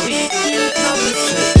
Know it, know it,